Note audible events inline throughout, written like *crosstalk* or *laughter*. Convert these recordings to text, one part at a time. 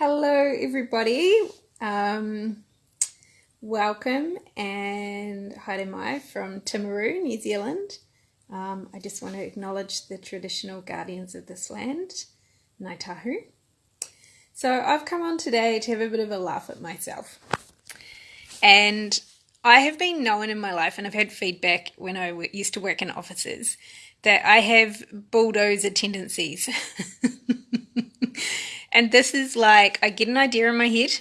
Hello, everybody. Um, welcome and haere mai from Timaru, New Zealand. Um, I just want to acknowledge the traditional guardians of this land, Ngāi Tahu. So I've come on today to have a bit of a laugh at myself. And I have been known in my life, and I've had feedback when I used to work in offices, that I have bulldozer tendencies. *laughs* And this is like, I get an idea in my head,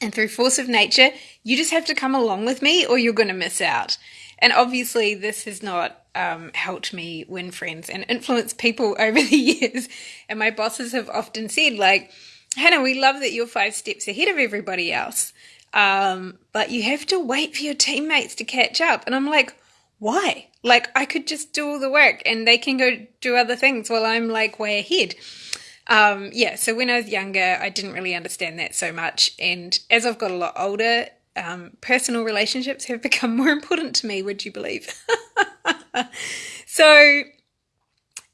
and through force of nature, you just have to come along with me or you're going to miss out. And obviously, this has not um, helped me win friends and influence people *laughs* over the years. And my bosses have often said, like, Hannah, we love that you're five steps ahead of everybody else. Um, but you have to wait for your teammates to catch up. And I'm like, why? Like, I could just do all the work and they can go do other things while I'm like way ahead. Um, yeah, so when I was younger, I didn't really understand that so much. And as I've got a lot older, um, personal relationships have *laughs* become more important to me, would you believe? *laughs* so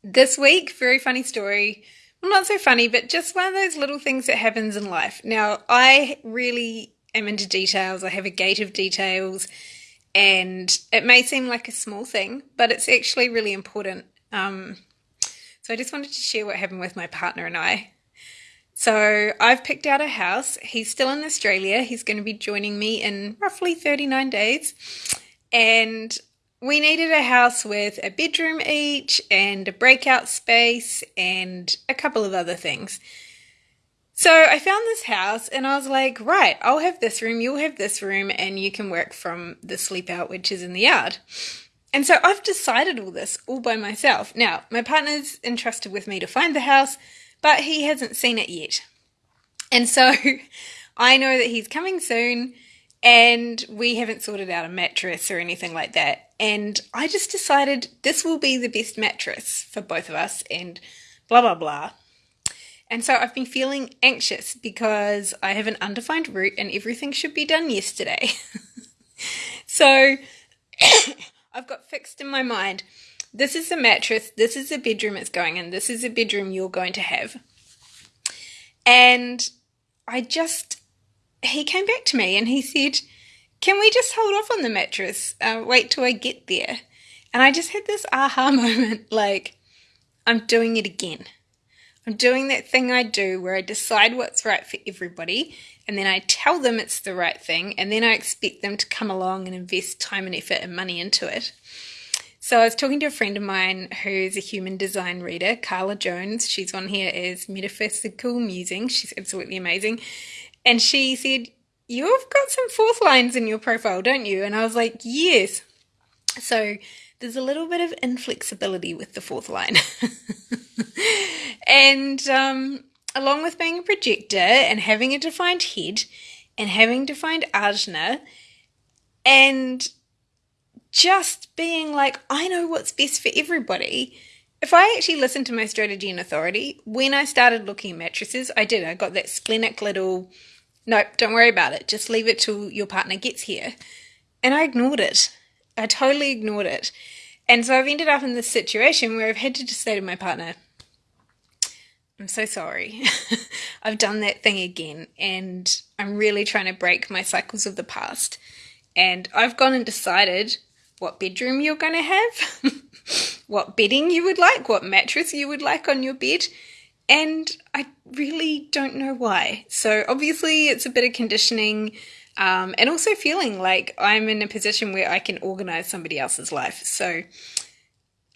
this week, very funny story. Well, not so funny, but just one of those little things that happens in life. Now, I really am into details. I have a gate of details, and it may seem like a small thing, but it's actually really important. Um, so I just wanted to share what happened with my partner and I. So I've picked out a house. He's still in Australia. He's going to be joining me in roughly 39 days. And we needed a house with a bedroom each and a breakout space and a couple of other things. So I found this house and I was like, right, I'll have this room, you'll have this room, and you can work from the sleep out, which is in the yard. And so I've decided all this all by myself. Now, my partner's entrusted with me to find the house, but he hasn't seen it yet. And so *laughs* I know that he's coming soon and we haven't sorted out a mattress or anything like that. And I just decided this will be the best mattress for both of us and blah, blah, blah. And so I've been feeling anxious because I have an undefined root and everything should be done yesterday. *laughs* so *coughs* I've got fixed in my mind this is the mattress, this is the bedroom it's going in, this is the bedroom you're going to have. And I just, he came back to me and he said, Can we just hold off on the mattress? Uh, wait till I get there. And I just had this aha *laughs* moment like, I'm doing it again. I'm doing that thing I do where I decide what's right for everybody and then I tell them it's the right thing, and then I expect them to come along and invest time and effort and money into it. So I was talking to a friend of mine who's a human design reader, Carla Jones. She's on here as Metaphysical Musing. She's absolutely amazing. And she said, You've got some fourth lines in your profile, don't you? And I was like, Yes. So there's a little bit of inflexibility with the fourth line. *laughs* and um, along with being a projector and having a defined head and having defined ajna and just being like, I know what's best for everybody. If I actually listened to my strategy and authority, when I started looking at mattresses, I did. I got that splenic little, nope, don't worry about it. Just leave it till your partner gets here. And I ignored it. I totally ignored it. And so I've ended up in this situation where I've had to just say to my partner, I'm so sorry. *laughs* I've done that thing again, and I'm really trying to break my cycles of the past. And I've gone and decided what bedroom you're going to have, *laughs* what bedding you would like, what mattress you would like on your bed. And I really don't know why. So, obviously, it's a bit of conditioning um, and also feeling like I'm in a position where I can organize somebody else's life. So,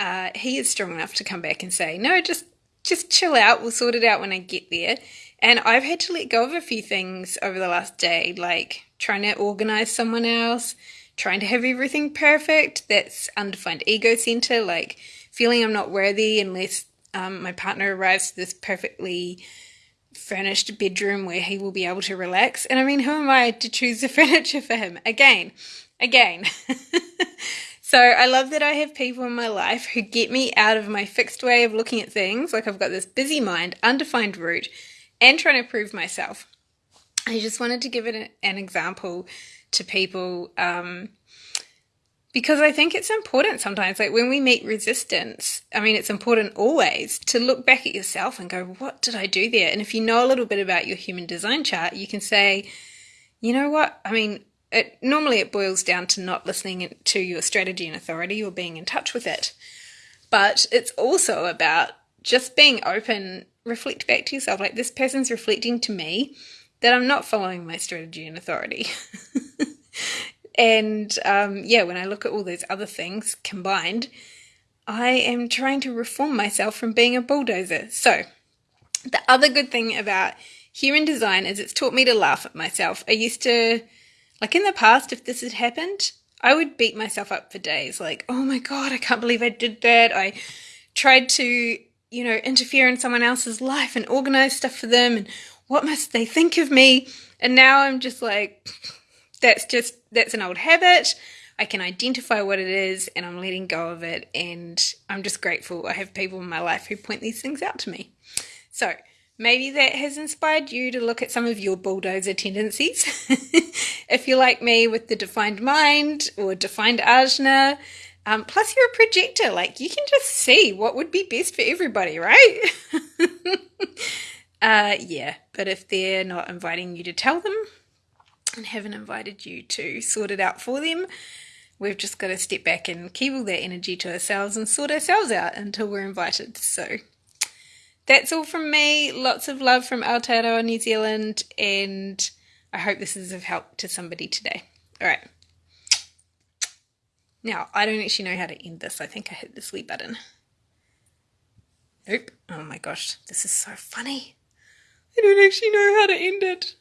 uh, he is strong enough to come back and say, no, just just chill out. We'll sort it out when I get there. And I've had to let go of a few things over the last day, like trying to organize someone else, trying to have everything perfect. That's undefined ego center, like feeling I'm not worthy unless um, my partner arrives to this perfectly furnished bedroom where he will be able to relax. And I mean, who am I to choose the *laughs* furniture for him? Again, again. *laughs* So I love that I have people in my life who get me out of my fixed way of looking at things. Like I've got this busy mind, undefined root, and trying to prove myself. I just wanted to give it an example to people um, because I think it's important sometimes, like when we meet resistance, I mean, it's important always to look back at yourself and go, what did I do there? And if you know a little bit about your human design chart, you can say, you know what? I mean, it normally it boils down to not listening to your strategy and authority or being in touch with it. But it's also about just being open, reflect back to yourself like this person's reflecting to me that I'm not following my strategy and authority. *laughs* And um, yeah, when I look at all those other things combined, I am trying to reform myself from being a bulldozer. So, the other good thing about human design is it's taught me to laugh at myself. I used to, like in the past, if this had happened, I would beat myself up for days. Like, oh my God, I can't believe I did that. I tried to, you know, interfere in someone else's life and organize stuff for them. And what must they think of me? And now I'm just like, *laughs* that's just that's an old habit. I can identify what it is and I'm letting go of it and I'm just grateful I have people in my life who point these things out to me. So, maybe that has inspired you to look at some of your bulldozer tendencies. *laughs* if you're like me with the defined mind or defined ajna, um, plus you're a projector, like you can just see what would be best for everybody, right? *laughs* uh, yeah, but if they're not inviting you to tell them, and haven't invited you to sort it out for them. We've just got to step back and keep all that energy to ourselves and sort ourselves out until we're invited. So that's all from me. Lots of love from Aotearoa, New Zealand, and I hope this is of help to somebody today. All right. Now, I don't actually know how to end this. I think I hit the sleep button. Nope. Oh my gosh, this is so funny. I don't actually know how to end it.